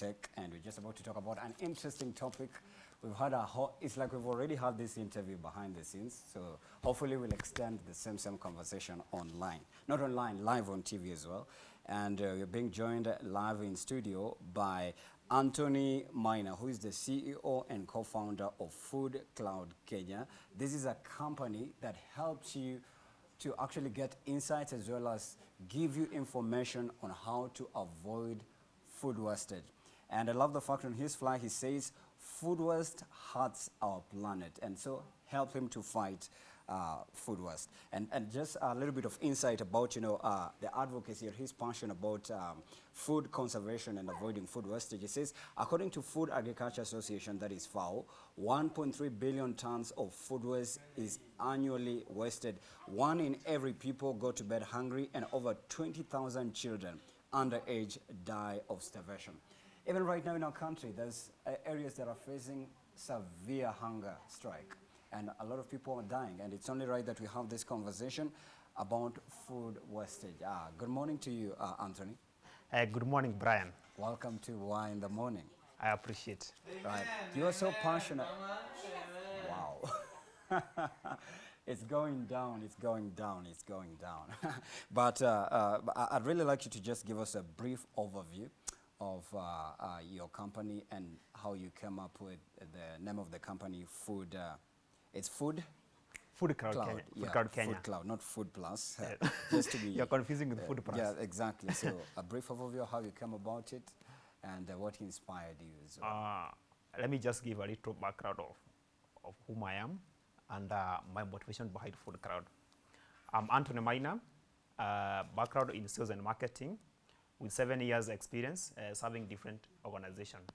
Tech, and we're just about to talk about an interesting topic. We've had a hot, it's like we've already had this interview behind the scenes, so hopefully we'll extend the same same conversation online. Not online, live on TV as well. And uh, we're being joined live in studio by Anthony Miner, who is the CEO and co-founder of Food Cloud Kenya. This is a company that helps you to actually get insights as well as give you information on how to avoid food wastage. And I love the fact on his fly he says food waste hurts our planet and so help him to fight uh, food waste. And, and just a little bit of insight about, you know, uh, the advocacy or his passion about um, food conservation and avoiding food wastage. He says, according to Food Agriculture Association, that is FAO, 1.3 billion tons of food waste is annually wasted. One in every people go to bed hungry and over 20,000 children underage die of starvation. Even right now in our country, there's uh, areas that are facing severe hunger strike and a lot of people are dying. And it's only right that we have this conversation about food wastage. Ah, good morning to you, uh, Anthony. Uh, good morning, Brian. Welcome to Why in the Morning. I appreciate. Right. You are so passionate. Wow. it's going down, it's going down, it's going down. but uh, uh, I'd really like you to just give us a brief overview of uh, uh, your company and how you came up with the name of the company, Food uh, it's food. Food Cloud, cloud. Kenya. Yeah, food Cloud Kenya. Food Cloud, not Food Plus. Yeah. Just to be. You're confusing with Food Plus. Yeah, exactly. So a brief overview of how you came about it and uh, what inspired you. So. Uh, let me just give a little background of, of whom I am and uh, my motivation behind Food Cloud. I'm Anthony uh, background in sales and marketing with seven years experience uh, serving different organizations.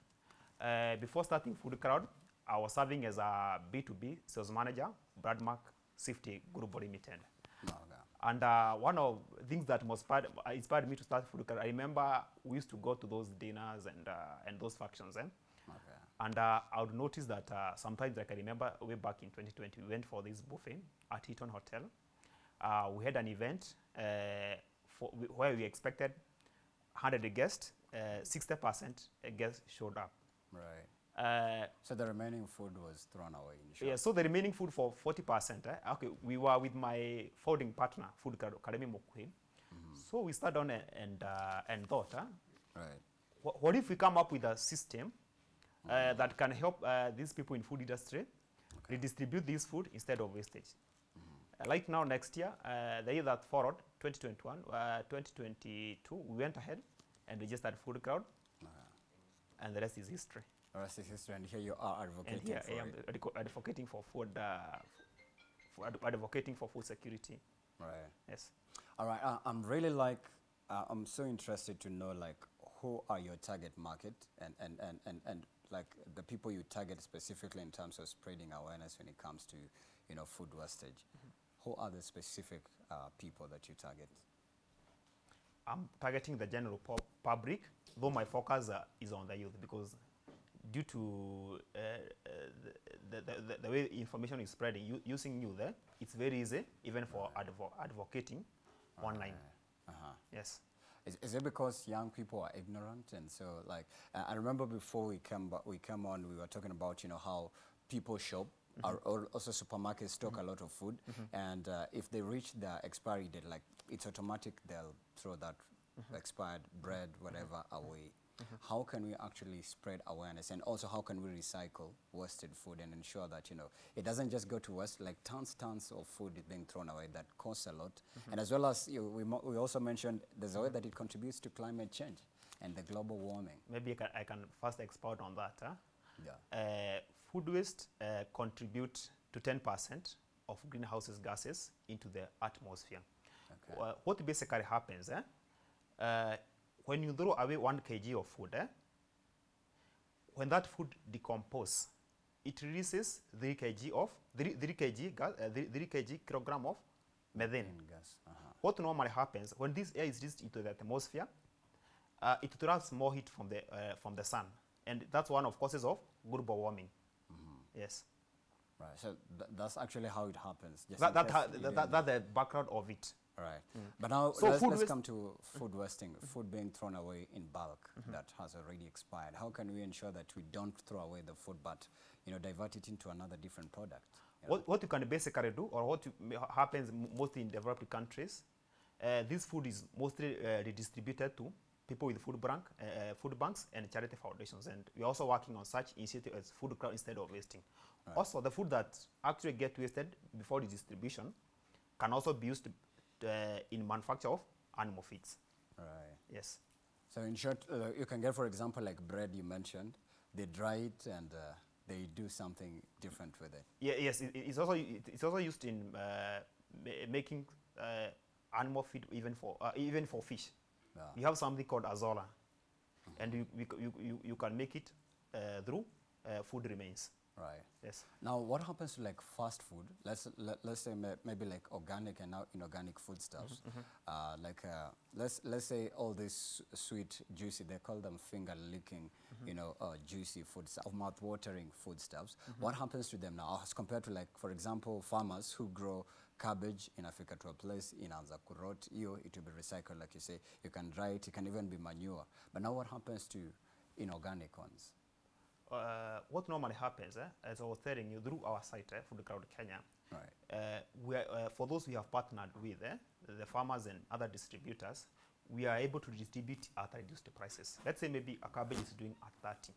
Uh, before starting Food Cloud, I was serving as a B2B sales manager, Bradmark Safety Group Limited. And uh, one of the things that inspired, uh, inspired me to start food, I remember we used to go to those dinners and, uh, and those functions. Eh? Okay. And uh, I would notice that uh, sometimes, like I remember way back in 2020, we went for this buffet at Eaton Hotel. Uh, we had an event uh, for, where we expected 100 guests, 60% guests showed up. Right. Uh, so the remaining food was thrown away. Yeah, so the remaining food for 40%, eh? okay, we were with my founding partner, Food Academy Mokwe. Mm -hmm. So we started on and, uh, and thought, eh? right. What, what, if we come up with a system uh, mm -hmm. that can help uh, these people in food industry okay. redistribute this food instead of wastage? Mm -hmm. like now, next year, uh, the year that followed, 2021, 2022, we went ahead and registered Food Cloud, -huh. and the rest is history. The rest is history, and here you are advocating and here for I am it. advocating for food, uh, for ad advocating for food security. Right. Yes. All right. Uh, I'm really like, uh, I'm so interested to know like who are your target market and, and, and, and, and like the people you target specifically in terms of spreading awareness when it comes to, you know, food wastage. Mm -hmm. Who are the specific uh, people that you target? I'm targeting the general public, though my focus uh, is on the youth because due to uh, uh, the, the, the, the, way information is spreading, using youth, there, it's very easy even for advo advocating online. Uh -huh. Yes. Is, is, it because young people are ignorant and so like uh, I remember before we came but we came on we were talking about you know how people shop mm -hmm. also supermarkets stock mm -hmm. a lot of food mm -hmm. and uh, if they reach the expiry date like it's automatic they'll throw that expired bread whatever away Mm -hmm. How can we actually spread awareness and also how can we recycle wasted food and ensure that, you know, it doesn't just go to waste, like tons, tons of food is being thrown away that costs a lot. And as well as you, we, we also mentioned there's a way that it contributes to climate change and the global warming. Maybe I can, I can first expound on that. Huh? Yeah. Uh, food waste uh, contribute to 10% of greenhouse gases into the atmosphere. Okay. Uh, what basically happens, eh? Uh, when you throw away one kg of food, eh, when that food decomposes, it releases 3 kg of 3, 3 kg gas, uh, 3, 3 kg kilogram of methane. Gas. Uh -huh. What normally happens when this air is released into the atmosphere, uh, it traps more heat from the uh, from the sun, and that's one of causes of global warming. Mm -hmm. Yes. Right. So th that's actually how it happens. That, that, that, that, that's the background of it. All right. But now So let's, let's come to food wasting, food being thrown away in bulk that has already expired. How can we ensure that we don't throw away the food but you know divert it into another different product? you? What, what you can basically do, or what you, happens m- mostly in developed countries, uh, this food is mostly uh, redistributed to people with food, bank, uh, food banks and charity foundations. And we're also working on such initiative as food crowd instead of wasting. Also, the food that actually get wasted before the distribution can also be used uh, in manufacture of animal feeds. Right. Yes. So in short, uh, you can get, for example, like bread you mentioned. They dry it and uh, they do something different with it. Yeah, yes, it, it's also it, it's also used in uh, ma- making uh, animal feed even for uh, even for fish. Yeah. We have something called azola, and you, you, you, you can make it uh, through uh, food remains. Right. Yes. Now, what happens to like fast food? Let's let, let's say ma- maybe like organic and now inorganic foodstuffs. Uh, like uh, let's let's say all this sweet, juicy. They call them finger licking, you know, uh, juicy food stuff, mouth watering foodstuffs. What happens to them now as compared to like, for example, farmers who grow cabbage in Africa to a place in Anzakurot, you it will be recycled, like you say. You can dry it. It can even be manure. But now, what happens to inorganic ones? Uh, what normally happens, eh, as I was telling you, through our site, eh, Food Crowd Kenya, Right. uh, we are, uh, for those we have partnered with, eh, the farmers and other distributors, we are able to distribute at reduced prices. Let's say maybe a cabbage is doing at 30.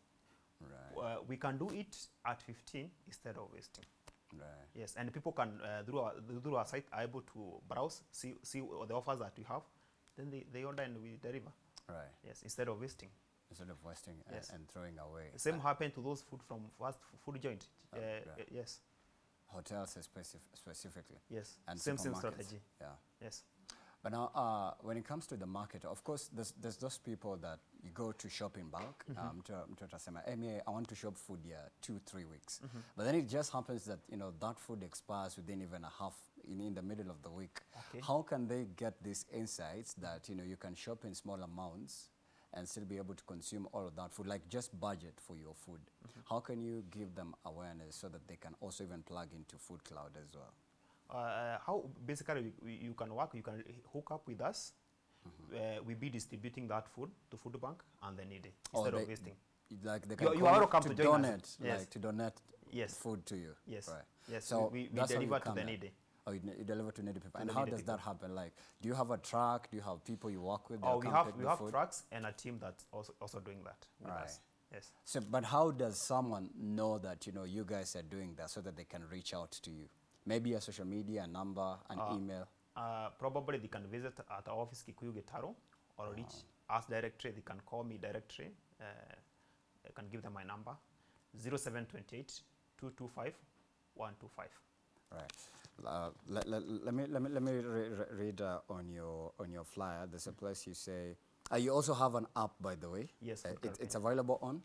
Right. Uh, we can do it at 15 instead of wasting. Right. Yes, and people can, uh, through, our, through our site, are able to browse, see, see the offers that we have, then they, they order and we deliver. Right. Yes, instead of wasting. instead of wasting Yes. and throwing away. The same Uh, happened to those food from fast food joint. Oh, Uh, right. yes, hotels specif- specifically. yes. And same same strategy. Yeah. Yes. But now, uh, when it comes to the market, of course, there's, there's those people that you go to shop in bulk. Um, to, to tasema, hey, me, I want to shop food here two, three weeks. But then it just happens that, you know, that food expires within even a half, in, in the middle of the week. Okay. How can they get these insights that, you know, you can shop in small amounts and still be able to consume all of that food, like just budget for your food? How can you give them awareness so that they can also even plug into Food Cloud as well? Uh, how basically we, you can work, you can hook up with us. Uh, we be distributing that food to food bank and the needy instead they- of wasting. Like they You- can you call are you welcome to, to join us. donate, Yes. like to donate Yes. food to you. Yes. Right. Yes, So we- we- we you deliver to the needy. Oh, you, you deliver to needy people. And how does that happen? Like, do you have a truck? Do you have people you work with? Oh, we have we have food? trucks and a team that's also also doing that with Right. us. Yes. So, but how does someone know that you know you guys are doing that so that they can reach out to you? Maybe a social media, a number, an email. Uh, probably they can visit at our office Kikuyu Gitaro or reach us directly. They can call me directly. Uh, I can give them my number 0728 225 125. Right. Uh, let, let, let me let me let me re re read uh, on your on your flyer. There's a place you say. Uh, you also have an app, by the way. Yes, Uh, it, it's available on.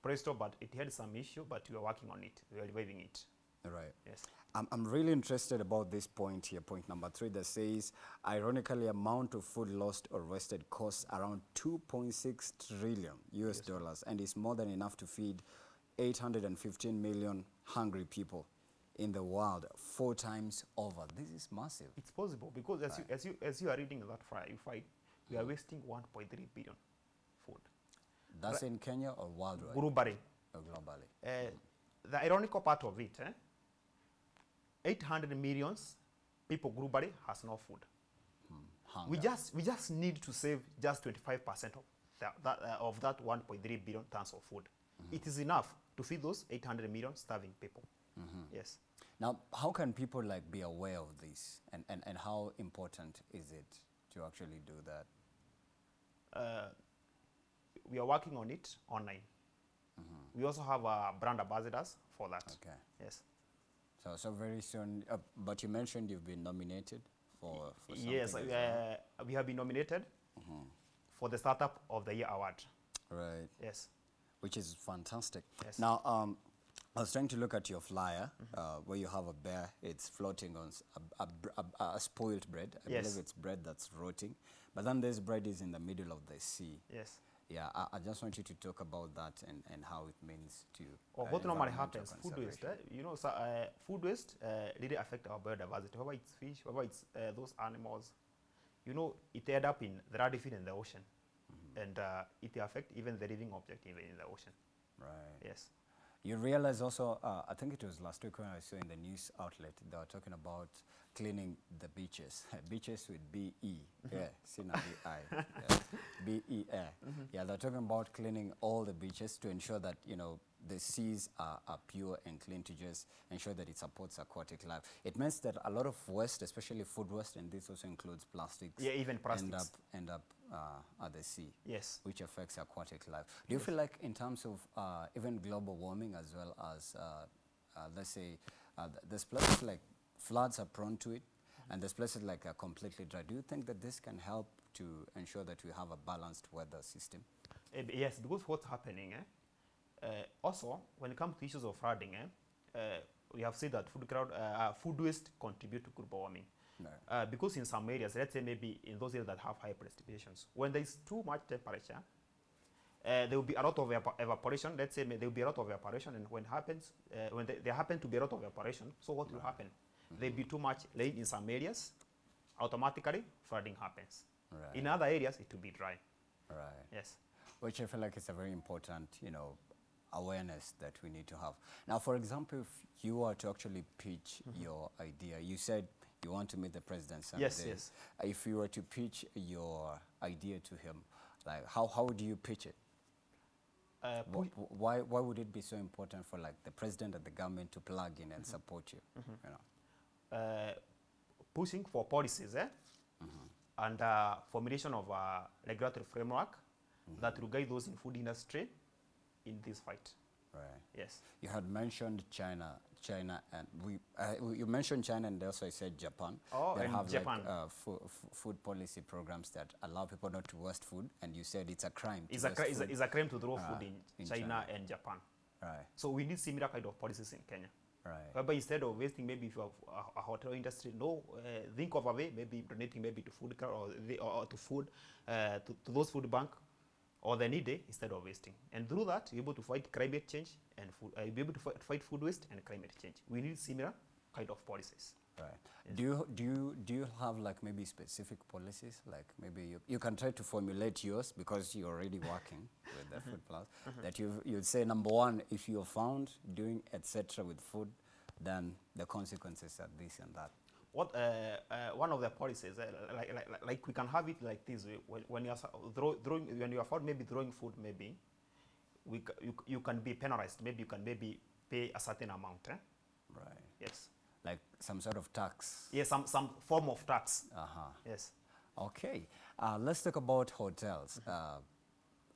Presto, but it had some issue, but we are working on it. We are reviving it. Right. Yes. I'm, I'm really interested about this point here, point number three, that says, ironically, amount of food lost or wasted costs around 2.6 trillion US dollars and is more than enough to feed 815 million hungry people in the world four times over. This is massive. It's possible because as, you, as, you, as you are reading that flyer, you find we are wasting 1.3 billion food That's in Kenya or worldwide globally. or globally? Uh, the ironical part of it, eh? 800 millions people globally has no food. Hunger. We just we just need to save just 25 percent of that, that uh, of that 1.3 billion tons of food. It is enough to feed those 800 million starving people. Yes. Now, how can people like be aware of this and, and, and how important is it to actually do that? Uh, we are working on it online. We also have uh, brand ambassadors for that. Okay. Yes. So, so very soon, uh, but you mentioned you've been nominated for, for something Yes, as well. uh, we have been nominated for the Startup of the Year award. Right, Yes. which is fantastic. Yes. Now, um, I was trying to look at your flyer uh, where you have a bear. It's floating on a, a, a, a spoiled bread. I Yes. believe it's bread that's rotting. But then this bread is in the middle of the sea. Yes. Yeah, I, I just want you to talk about that and, and how it means to. Or uh, what normally happens, food waste, eh? you know, so, uh, food waste uh, really affect our biodiversity, whether it's fish, whether it's uh, those animals. You know, it end up in, there are different in the ocean. And uh, it affect even the living object even in the ocean. Right. Yes. You realize also, uh, I think it was last week when I saw in the news outlet, they were talking about cleaning the beaches. beaches with B-E, yeah, Sina B-I, yeah. B-E, yeah. Yeah, they're talking about cleaning all the beaches to ensure that, you know, the seas are, are pure and clean to just ensure that it supports aquatic life. It means that a lot of waste, especially food waste, and this also includes plastics, Yeah, even end plastics. up, end up uh, at the sea Yes. which affects aquatic life. Do you feel like in terms of uh, even global warming as well as, uh, uh, let's say, uh, th- there's places like floods are prone to it, and there's places like are completely dry. Do you think that this can help to ensure that we have a balanced weather system? Eh, yes, because what's happening, eh? Uh, also, when it comes to issues of flooding, eh, uh, we have said that food, crowd, food waste contribute to global warming. No. Uh, because in some areas, let's say maybe in those areas that have high precipitations, when there is too much temperature, uh, there will be a lot of evapo- evaporation. Let's say there will be a lot of evaporation, and when happens, uh, when there, there happen to be a lot of evaporation, so what will happen? There will be too much rain in some areas, automatically flooding happens. Right. In other areas, it will be dry. Right. Yes. which I feel like is a very important, you know, awareness that we need to have. Now, for example, if you were to actually pitch your idea, you said you want to meet the president someday. Yes, yes. If you were to pitch your idea to him, like how, how would you pitch it? Uh, Wh- wh- Why, why would it be so important for like the president and the government to plug in and support you? You know? uh, pushing for policies eh? and uh, formulation of a regulatory framework that will guide those in food industry in this fight. Right. Yes. You had mentioned China, China, and we. Uh, you mentioned China, and also I said Japan. Oh, and have Japan. like uh, food policy programs that allow people not to waste food, and you said it's a crime. to It's a, cri- it's, a, it's a crime to throw Ah, food in, in China, China. and Japan. Right, So we need similar kind of policies in Kenya. right, Whereby instead of wasting, maybe if you have a, a hotel industry, no, uh, think of a way, maybe donating maybe to food or, the, or, or to food, uh, to, to those food bank or the needy eh, instead of wasting. And through that, you're able to fight climate change and food, uh, be able to fight, food waste and climate change. We need similar kind of policies. right. Do you do you do you have like maybe specific policies? Like maybe you, you can try to formulate yours because you're already working with the mm-hmm. Food Plus. Mm-hmm. That you you'd say number one, if you're found doing etc. with food, then the consequences are this and that. What uh, uh, one of the policies, uh, like, like, like- like we can have it like this: uh, when, when you are throwing, when you are found maybe throwing food, maybe we you, you can be penalized. Maybe you can maybe pay a certain amount. Eh? Right. Yes. Like some sort of tax. Yes, some some form of tax. Uh-huh. Yes. Okay, uh, let's talk about hotels. Uh,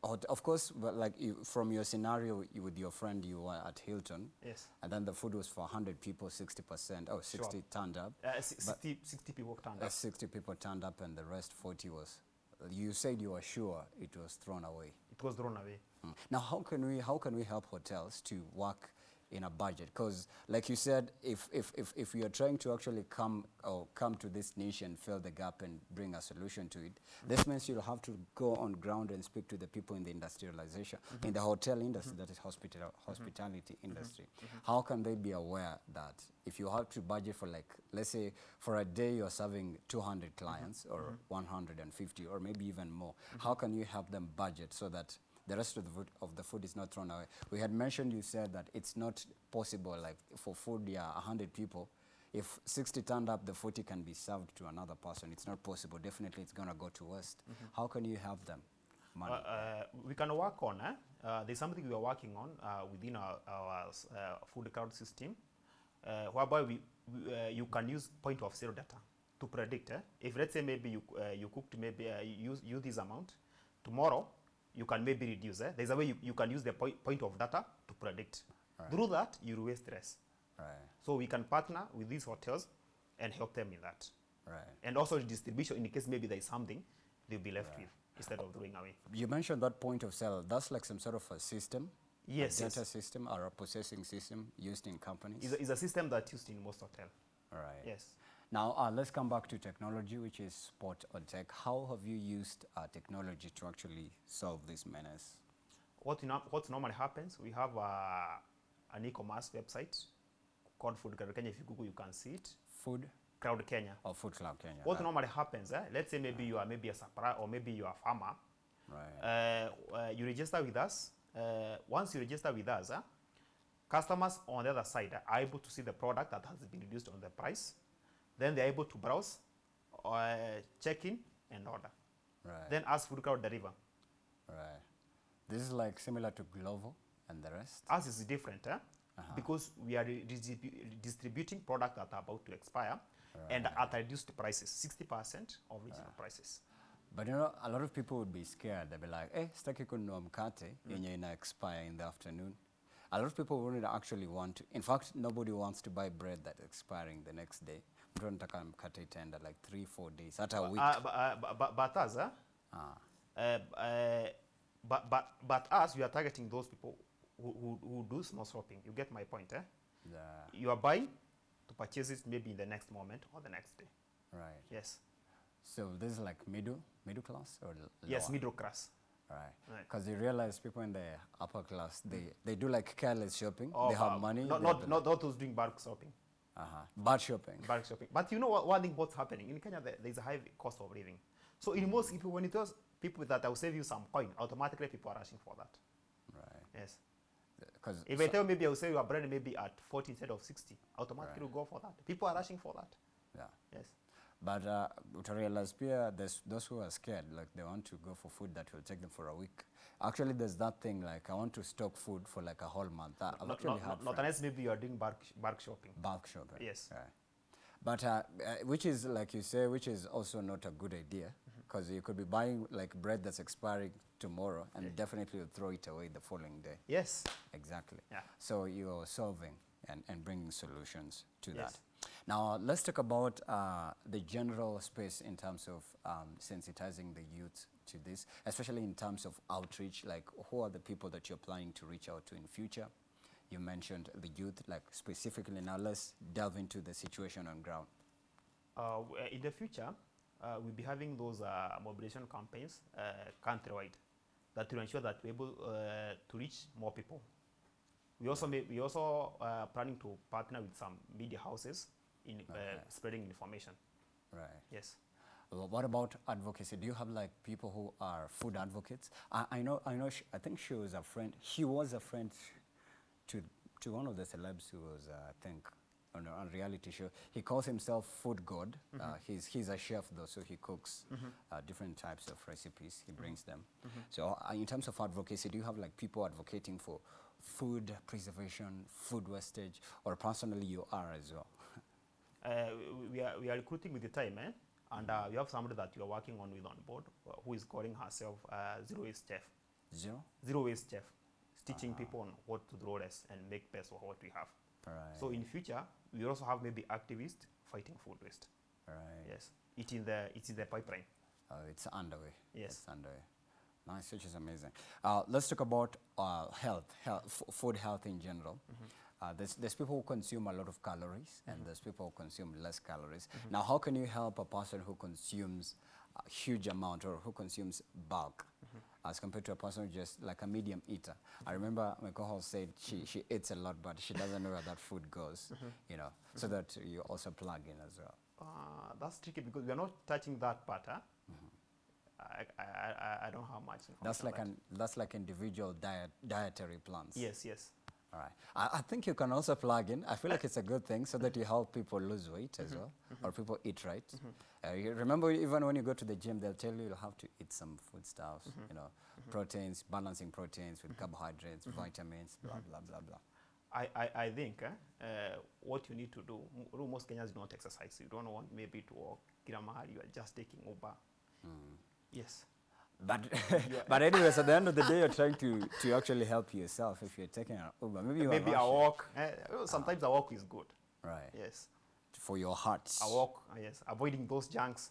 hot- of course, well, like you, from your scenario you, with your friend, you were at Hilton, Yes. and then the food was for 100 people, 60%, oh, 60 turned up. Uh, si- 60, 60 people turned Uh, up. 60 people turned up, and the rest 40 was. You said you were sure it was thrown away. It was thrown away. Mm. Now, how can we how can we help hotels to work in a budget? Because, like you said, if if if if are trying to actually come or come to this niche and fill the gap and bring a solution to it, this means you'll have to go on ground and speak to the people in the industrialization, mm-hmm. in the hotel industry, mm-hmm. that is hospital mm-hmm. hospitality industry. How can they be aware that if you have to budget for like, let's say, for a day you're serving 200 clients or 150 or maybe even more, how can you help them budget so that the rest of the food, of the food is not thrown away. We had mentioned, you said that it's not possible, like for food, yeah, 100 people, if 60 turned up, the 40 can be served to another person. It's not possible. Definitely it's going to go to waste. How can you help them? Uh, Money. uh, we can work on. Eh? Uh, there's something we are working on uh, within our, our uh, food crowd system, uh, whereby we, we, uh, you can use point of sale data to predict. Eh? If let's say maybe you uh, you cooked maybe uh, you use use this amount, tomorrow you can maybe reduce. Eh? There's a way you, you can use the point, point of data to predict. Through that, you reduce less. right, So we can partner with these hotels and help them in that. right. And also distribution, in case maybe there is something, they'll be left with instead of throwing away. You mentioned that point of sale. That's like some sort of a system, Yes, a yes. data system or a processing system used in companies. It's a, it's a system that's used in most hotels. Right. Yes. Now, uh, let's come back to technology, which is sport or tech. How have you used uh, technology to actually solve this menace? What, no, what normally happens, we have uh, an e-commerce website called Food Crowd Kenya. If you Google, you can see it. Food Crowd Kenya. or Food Club Kenya? What right? normally happens, eh? let's say maybe you are maybe a supplier or maybe you are a farmer. Right. Uh, uh, you register with us. Uh, once you register with us, eh, customers on the other side are able to see the product that has been reduced on the price. Then they're able to browse, uh, check in, and order. right. Then ask Food Crowd deliver. right. This is like similar to Glovo and the rest. Us is different eh? because we are re- distributing products that are about to expire and at reduced prices, 60% of original prices. But you know, a lot of people would be scared. They'd be like, eh, sitaki kununua mkate yenye ina expire in the afternoon. A lot of people wouldn't actually want to. In fact, nobody wants to buy bread that's expiring the next day. Mtu anataka mkate itaenda like three, four days, hata a week. Uh, but, uh, but, but, but us? Ah, uh, uh, but, but, but us, we are targeting those people who, who, who do small shopping. You get my point, eh? the, You are buying to purchase it maybe in the next moment or the next day. right. Yes. So this is like middle, middle class or l- Yes, middle class. Right. Right. Because you realize people in the upper class, they, they do like careless shopping. Or, they have uh, money. Not, not, not, not those doing bulk shopping. Uh-huh. Bad shopping. bulk shopping. But you know what, one thing what's happening in Kenya, there, there's a high cost of living. So in most people, when it was people that I will save you some coin, automatically people are rushing for that. Right. Yes. Because If I tell maybe I'll sell you a brand maybe at 40 instead of 60, automatically we'll go for that. People are rushing for that. yeah. Yes. But uh, to realize, Pia, there's those who are scared, like they want to go for food that will take them for a week. Actually, there's that thing like I want to stock food for like a whole month. I've Not, actually not, had not, unless maybe you are doing bulk, bulk shopping. bulk shopping. Yes. Right. But uh, uh, which is like you say, which is also not a good idea Mm-hmm. because you could be buying like bread that's expiring tomorrow and definitely you'll throw it away the following day. Yes. Exactly. Yeah. So you're solving and, and bringing solutions to Yes. that. Now, let's talk about uh, the general space in terms of um, sensitizing the youth to this, especially in terms of outreach, like who are the people that you're planning to reach out to in future? You mentioned the youth, like specifically. Now, let's delve into the situation on ground. Uh, in the future, uh, we'll be having those uh, mobilization campaigns uh, countrywide that will ensure that we're able uh, to reach more people. We also we also uh, planning to partner with some media houses in uh, Okay. spreading information. Right. Yes. Well, what about advocacy? Do you have like people who are food advocates? I, I know, I know. Sh I think she was a friend. He was a friend to to one of the celebs who was, uh, I think, on a, reality show. He calls himself Food God. Uh, he's he's a chef though, so he cooks uh, different types of recipes. He brings them. So, uh, in terms of advocacy, do you have like people advocating for food preservation, food wastage, or personally you are as well? Uh, we- are, we are recruiting with the time, eh? and uh, we have somebody that we are working on with on board uh, who is calling herself uh, Zero Waste Chef. Zero. Zero Waste Chef, is teaching people on what to do less and make best of what we have. Right. So in future, we also have maybe activists fighting food waste. right. Yes, it's in the it's in the pipeline. Uh, it's underway. Yes. It's underway. Nice, which is amazing. Uh, let's talk about uh, health, health food health in general. Uh, there's, there's people who consume a lot of calories and mm-hmm. there's people who consume less calories. Mm-hmm. Now, how can you help a person who consumes a huge amount or who consumes bulk mm-hmm. as compared to a person who just like a medium eater? I remember my co-host said she, she eats a lot, but she doesn't know where that food goes, you know, so that you also plug in as well. Uh, that's tricky because we are not touching that part. Huh? I, I, I, I don't have much information. That's like that. an that's like individual diet dietary plans. yes, yes. All right. I, I think you can also plug in. I feel like it's a good thing so that you help people lose weight as well, mm-hmm. or people eat right. Mm-hmm. Uh, you remember, even when you go to the gym, they'll tell you you have to eat some food stuff. Mm-hmm. You know, proteins, balancing proteins with carbohydrates, vitamins, blah blah blah blah. I, I, I think eh, uh, what you need to do, most Kenyans don't exercise. You don't want maybe to walk you are just taking Uber. Hmm. Yes. But but anyways, at the end of the day, you're trying to to actually help yourself if you're taking an Uber. Maybe you maybe a walk. well, sometimes a walk is good. Right. Yes. For your heart. A walk, uh, yes. Avoiding those junks.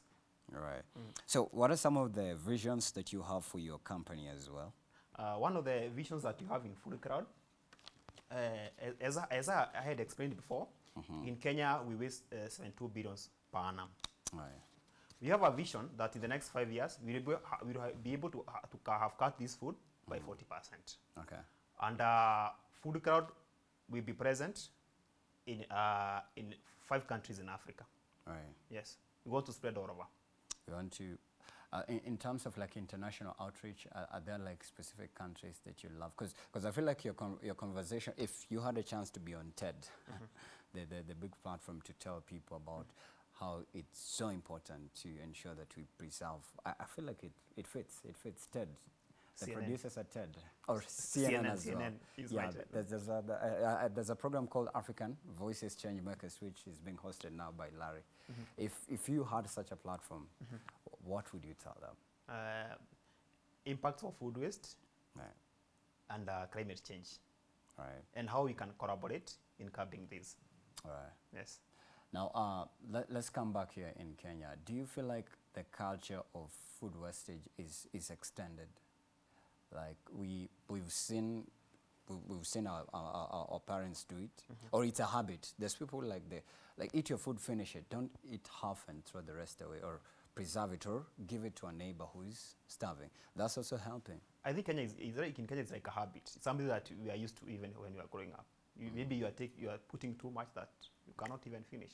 All right. So, what are some of the visions that you have for your company as well? Uh, one of the visions that you have in Food Crowd, uh, as, I, as I I had explained before, in Kenya we waste uh, 72 billions per annum. Right. We have a vision that in the next five years, we will be, we will be able to, to have cut this food by 40%. Okay. And uh, Food Crowd will be present in, uh, in five countries in Africa. Right. Yes, we want to spread all over. We want to, uh, in, in terms of like international outreach, are, are there like specific countries that you love? Because I feel like your, con your conversation, if you had a chance to be on TED, the, the, the big platform to tell people about how it's so important to ensure that we preserve, I, I feel like it, it fits, it fits TED. The CNN. producers at TED, or CNN, CNN, as well. CNN yeah, my th- TED. there's, there's, a, the- uh, uh, there's a program called African Voices Changemakers, which is being hosted now by Larry. If, if you had such a platform, what would you tell them? Uh, impacts of food waste Right, and uh, climate change, right, and how we can collaborate in curbing this. right. Yes. Now, uh, let, let's come back here in Kenya. Do you feel like the culture of food wastage is, is extended? Like we, we've seen, we, we've seen our, our, our, our parents do it, or it's a habit. There's people like they, like eat your food, finish it. Don't eat half and throw the rest away, or preserve it, or give it to a neighbor who's starving. That's also helping. I think Kenya is, is like, in Kenya it's like a habit. It's something that we are used to even when we are growing up. You, Maybe you are, take, you are putting too much that you cannot even finish.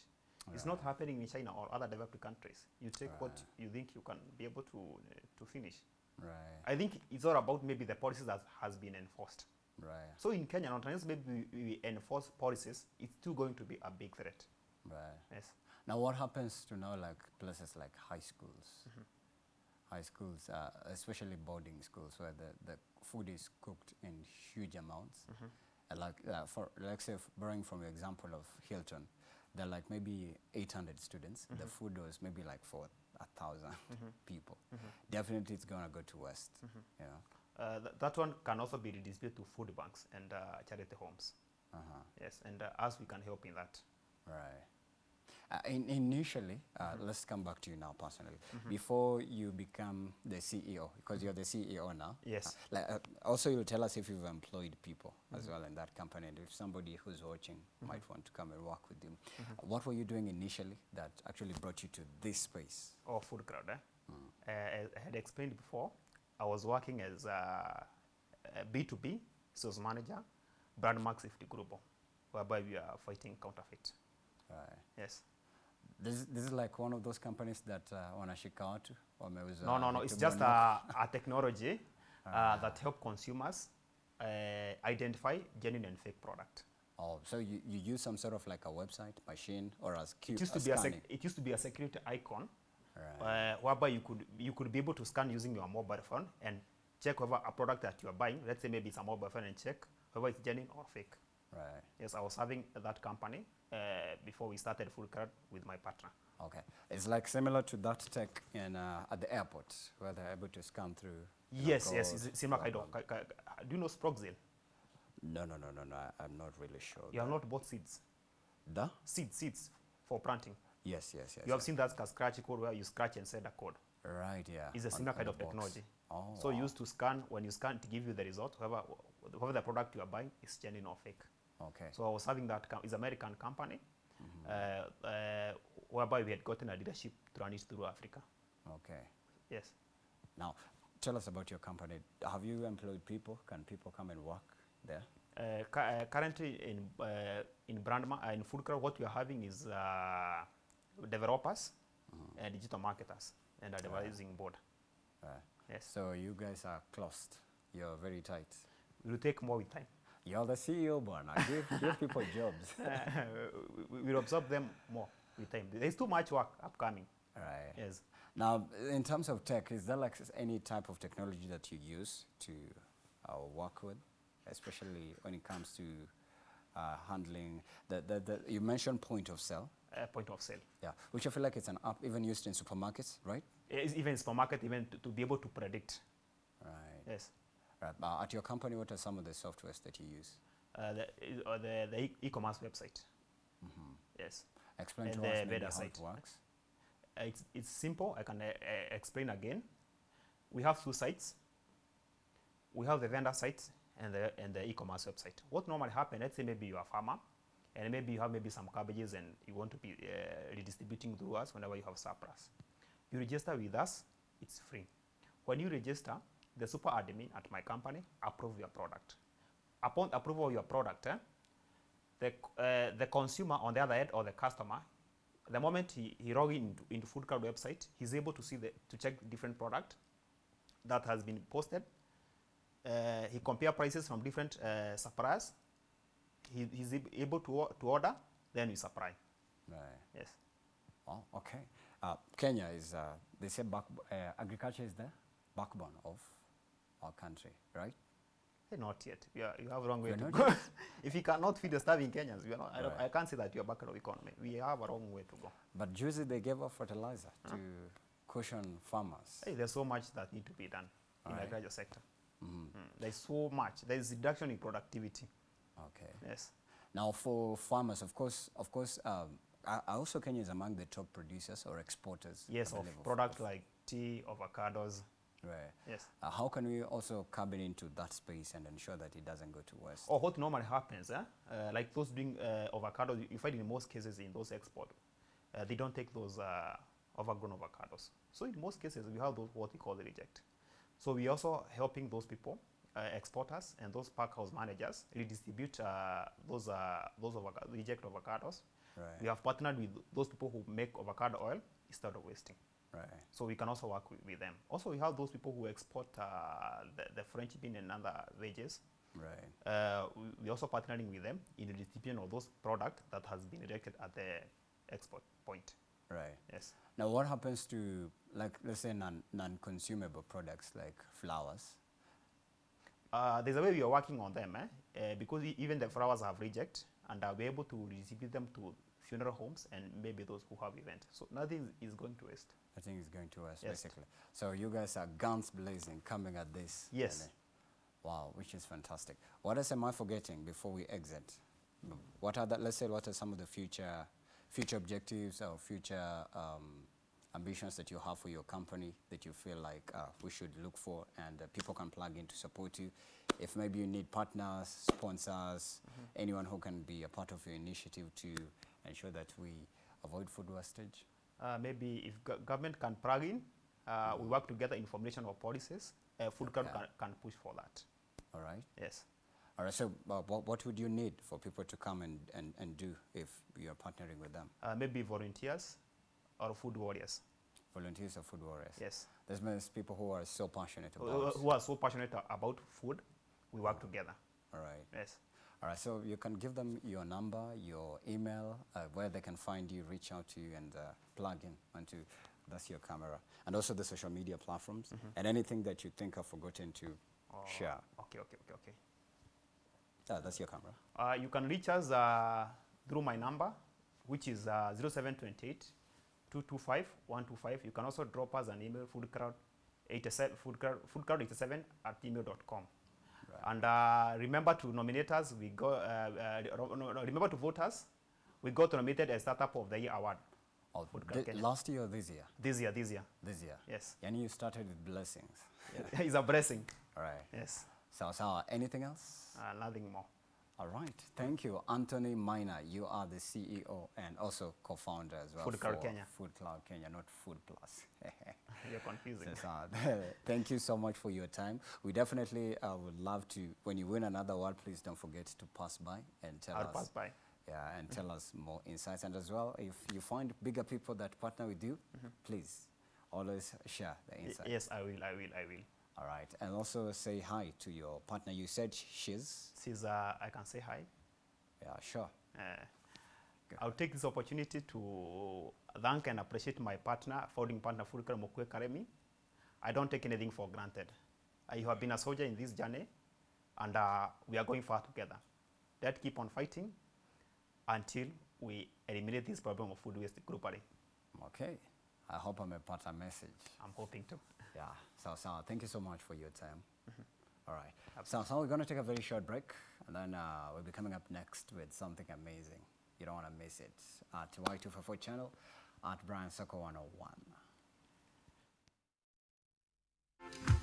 It's not happening in China or other developed countries. You take what you think you can be able to, uh, to finish. Right, I think it's all about maybe the policies that has been enforced. right, So in Kenya, not unless maybe we, enforce policies, it's still going to be a big threat. right. Yes. Now, what happens to now like places like high schools? High schools, uh, especially boarding schools, where the, the food is cooked in huge amounts. And like, uh, for like say, borrowing from your example of Hilton, there are like maybe 800 students. The food was maybe like for a 1000 people. Definitely, it's gonna go to waste. You know. Uh, th- that one can also be redistributed to food banks and uh, charity homes. Uh-huh. Yes, and uh, us, we can help in that. Right. Uh, in, initially, uh, let's come back to you now personally. Before you become the CEO, because you're the CEO now. Yes. uh, like, uh, also, you'll tell us if you've employed people as well in that company, and if somebody who's watching might want to come and work with you. What were you doing initially that actually brought you to this space? or food crowd. Eh? Uh, as I had explained before, I was working as a, a B2B sales manager, brand mark safety global, whereby we are fighting counterfeit. Right. Yes. This, this is like one of those companies that uh, wanashika watu wameuza No, no, no. It's just a, a technology uh, that help consumers uh, identify genuine and fake product. Oh, so you, you use some sort of like a website, machine, or as Q, It used to be a sec- it used to be a security icon, Right. uh, whereby you could you could be able to scan using your mobile phone and check whether a product that you are buying, let's say maybe it's a mobile phone, and check whether it's genuine or fake. Right. Yes, I was having that company uh, before we started Food Crowd with my partner. Okay. It's like similar to that tech in uh, at the airport where they're able to scan through. know, Yes, yes, it's similar kind of. blah, ki- ki- Do you know Sproxil? No, no, no, no, no. I'm not really sure. You have not bought seeds. The? Seeds, seeds for planting. Yes, yes, yes. You have yes. seen that scratch code where you scratch and send a code. Right, yeah. It's a similar kind of box. technology. Oh, So wow. used to scan, when you scan to give you the result, whether, whether the product you are buying is genuine or fake. Okay. So I was having that, com- it's American company, Mm-hmm. uh, uh, whereby we had gotten a leadership to run it through Africa. okay. Yes. Now, tell us about your company. Have you employed people? Can people come and work there? Uh, uh, currently in uh, in brand ma- uh, in food crowd, what we are having is uh, developers and digital marketers and a devising board. Yes, So you guys are closed. You're very tight. it will take more with time. You're the CEO, Bwana. Give, give people jobs. we we will absorb them more with time. There's too much work upcoming. Right. Yes. Now, in terms of tech, is there like any type of technology that you use to uh, work with, especially when it comes to uh, handling the, the, the, you mentioned point of sale, Uh, point of sale. yeah, which I feel like it's an app even used in supermarkets, right? It's even supermarket, even to, to be able to predict. Right. Yes. Right. Uh, at your company, what are some of the softwares that you use? Uh, the, uh, the, the e- e-commerce website. Yes. Explain And to the us maybe how site. it works. It's, it's simple. I can uh, explain again. We have two sites. We have the vendor site and the, and the e-commerce website. What normally happens, let's say maybe you're a farmer, and maybe you have maybe some cabbages and you want to be uh, redistributing through us whenever you have surplus. You register with us, it's free. When you register, the super admin at my company approve your product. Upon approval of your product, eh, the, uh, the consumer on the other end or the customer, the moment he, he log in into, into Food website, he's able to see the, to check different product that has been posted. Uh, he compare prices from different uh, suppliers. He, he's able to, to order, then we supply. Right. Yes. Oh, okay. Uh, Kenya is, uh, they say back, uh, agriculture is the backbone of our country, right? Eh, Not yet. You, are, you have a long way to go. if you cannot feed the starving Kenyans, we are not, I, Right. I can't say that you're back of economy. We have a long way to go. But Juicy, they gave up fertilizer to cushion farmers. Hey, there's so much that need to be done in the Right. agriculture sector. Mhm. Mm, There's so much. There's reduction in productivity. Okay. Yes. Now, for farmers, of course, of course, um, also Kenya is among the top producers or exporters. Yes, of products like tea, avocados. Right. Yes. Uh, how can we also come in into that space and ensure that it doesn't go to waste? Or what normally happens, eh? uh, like those doing uh, avocados, you- find in most cases in those export, uh, they don't take those uh, overgrown avocados. So in most cases, we have those what we call the reject. So we also helping those people, uh, exporters and those pack house managers redistribute uh, those uh, those avoca- reject avocados. Right. We have partnered with those people who make avocado oil instead of wasting. Right. So we can also work with, with them. Also, we have those people who export uh, the, the French bean and other veggies. Right. Uh, we, we also partnering with them in the distribution of those products that has been rejected at the export point. Right. Yes. Now, what happens to, like, let's say, non, non-consumable products like flowers? Uh, there's a way we are working on them, eh? Uh, because even the flowers have reject, and we're able to distribute them to funeral homes and maybe those who have events. So nothing is going to waste. I think it's going to waste, Yes. basically. So you guys are guns blazing coming at this. Yes. really. Wow, which is fantastic. What else am I forgetting before we exit? Mm, What are the, let's say, what are some of the future, future objectives or future um, ambitions that you have for your company that you feel like uh, we should look for and uh, people can plug in to support you? If maybe you need partners, sponsors, anyone who can be a part of your initiative to ensure that we avoid food wastage? Uh, maybe if go- government can plug in, uh, we work together in formulation of policies. Uh, food Okay. can, can push for that. All right. Yes. All right, so uh, what, what would you need for people to come and, and, and do if you're partnering with them? Uh, maybe volunteers or food warriors. Volunteers or food warriors? Yes. There's many people who are so passionate about. Who are so passionate about food, we work together. All right. Yes. All right, so you can give them your number, your email, uh, where they can find you, reach out to you, and uh, plug in onto that's your camera, and also the social media platforms, and anything that you think I've forgotten to Oh, share. Okay, okay, okay, okay. Ah, that's your camera. Uh, you can reach us uh, through my number, which is uh, 0728 225 125. You can also drop us an email, foodcrowd87, foodcrowd, foodcrowd87 at email.com. Right. And uh, remember to nominate us. We go. Uh, uh, no, no, remember to vote us. We got nominated as Startup of the Year award Oh, Food thi- Card Kenya. last year or this year? this year. This year, This year. yes, And you started with blessings. it's a blessing. All right. Yes, So, so anything else? uh, nothing more. All right. Thank you, Anthony Miner. You are the CEO and also co-founder as well Food Cloud Kenya. Food Cloud Kenya, not Food Plus. You're confusing. Thank you so much for your time. We definitely uh, would love to, when you win another award, please don't forget to pass by and tell I'll us. pass by. Yeah, and tell us more insights. And as well, if you find bigger people that partner with you, please always share the insights. Yes, I will. I will. I will. All right. And also say hi to your partner. You said she's. Since uh, I can say hi. Yeah, sure. Uh, I'll take this opportunity to thank and appreciate my partner, founding partner Fulker Mokwe Karemi. I don't take anything for granted. Uh, you have been a soldier in this journey, and uh, we are going far together. Let's keep on fighting until we eliminate this problem of food waste globally. Okay. I hope I'm a part of the message. I'm hoping to. Yeah, so so thank you so much for your time. Mm -hmm. All right. Absolutely. so we're going to take a very short break, and then uh, we'll be coming up next with something amazing. You don't want to miss it at Y244 channel at Brian Soko 101.